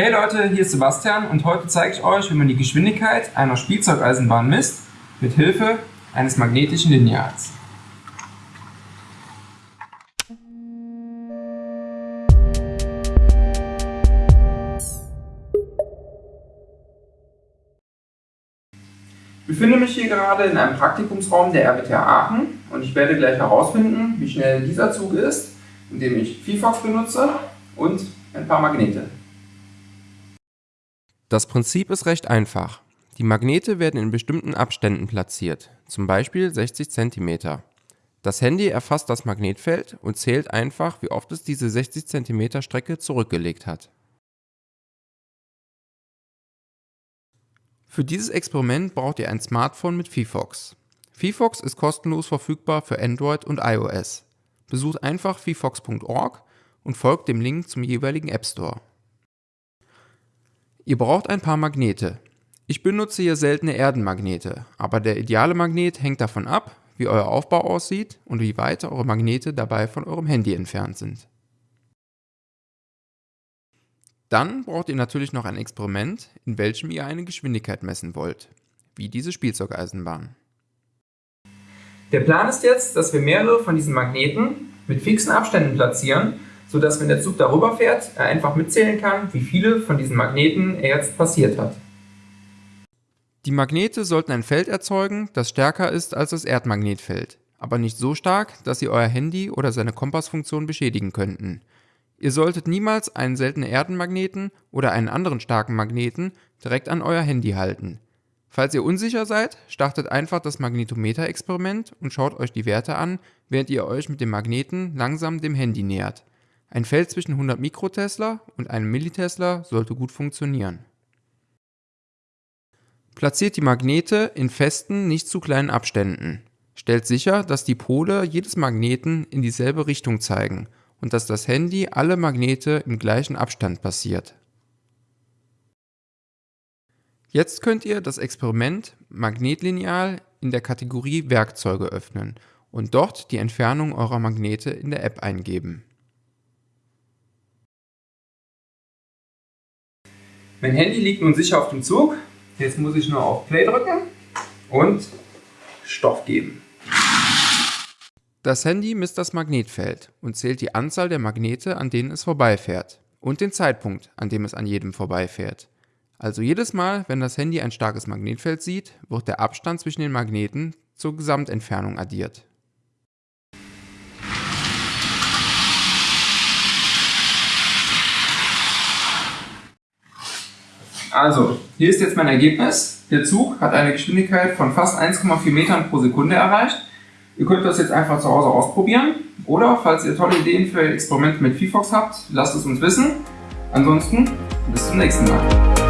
Hey Leute, hier ist Sebastian und heute zeige ich euch, wie man die Geschwindigkeit einer Spielzeugeisenbahn misst mit Hilfe eines magnetischen Lineals. Ich befinde mich hier gerade in einem Praktikumsraum der RWTH Aachen und ich werde gleich herausfinden, wie schnell dieser Zug ist, indem ich VFox benutze und ein paar Magnete. Das Prinzip ist recht einfach. Die Magnete werden in bestimmten Abständen platziert, zum Beispiel 60 cm. Das Handy erfasst das Magnetfeld und zählt einfach, wie oft es diese 60 cm Strecke zurückgelegt hat. Für dieses Experiment braucht ihr ein Smartphone mit VFox. VFox ist kostenlos verfügbar für Android und iOS. Besucht einfach vfox.org und folgt dem Link zum jeweiligen App Store. Ihr braucht ein paar Magnete. Ich benutze hier seltene Erdenmagnete, aber der ideale Magnet hängt davon ab, wie euer Aufbau aussieht und wie weit eure Magnete dabei von eurem Handy entfernt sind. Dann braucht ihr natürlich noch ein Experiment, in welchem ihr eine Geschwindigkeit messen wollt, wie diese Spielzeugeisenbahn. Der Plan ist jetzt, dass wir mehrere von diesen Magneten mit fixen Abständen platzieren, sodass wenn der Zug darüber fährt, er einfach mitzählen kann, wie viele von diesen Magneten er jetzt passiert hat. Die Magnete sollten ein Feld erzeugen, das stärker ist als das Erdmagnetfeld, aber nicht so stark, dass sie euer Handy oder seine Kompassfunktion beschädigen könnten. Ihr solltet niemals einen seltenen Erdenmagneten oder einen anderen starken Magneten direkt an euer Handy halten. Falls ihr unsicher seid, startet einfach das Magnetometer-Experiment und schaut euch die Werte an, während ihr euch mit dem Magneten langsam dem Handy nähert. Ein Feld zwischen 100 Mikrotesla und einem Millitesla sollte gut funktionieren. Platziert die Magnete in festen, nicht zu kleinen Abständen. Stellt sicher, dass die Pole jedes Magneten in dieselbe Richtung zeigen und dass das Handy alle Magnete im gleichen Abstand passiert. Jetzt könnt ihr das Experiment Magnetlineal in der Kategorie Werkzeuge öffnen und dort die Entfernung eurer Magnete in der App eingeben. Mein Handy liegt nun sicher auf dem Zug. Jetzt muss ich nur auf Play drücken und Stoff geben. Das Handy misst das Magnetfeld und zählt die Anzahl der Magnete, an denen es vorbeifährt und den Zeitpunkt, an dem es an jedem vorbeifährt. Also jedes Mal, wenn das Handy ein starkes Magnetfeld sieht, wird der Abstand zwischen den Magneten zur Gesamtentfernung addiert. Also, hier ist jetzt mein Ergebnis. Der Zug hat eine Geschwindigkeit von fast 1,4 Metern pro Sekunde erreicht Ihr könnt das jetzt einfach zu Hause ausprobieren oder falls ihr tolle Ideen für ein Experiment mit VFox habt, lasst es uns wissen. Ansonsten bis zum nächsten Mal.